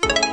you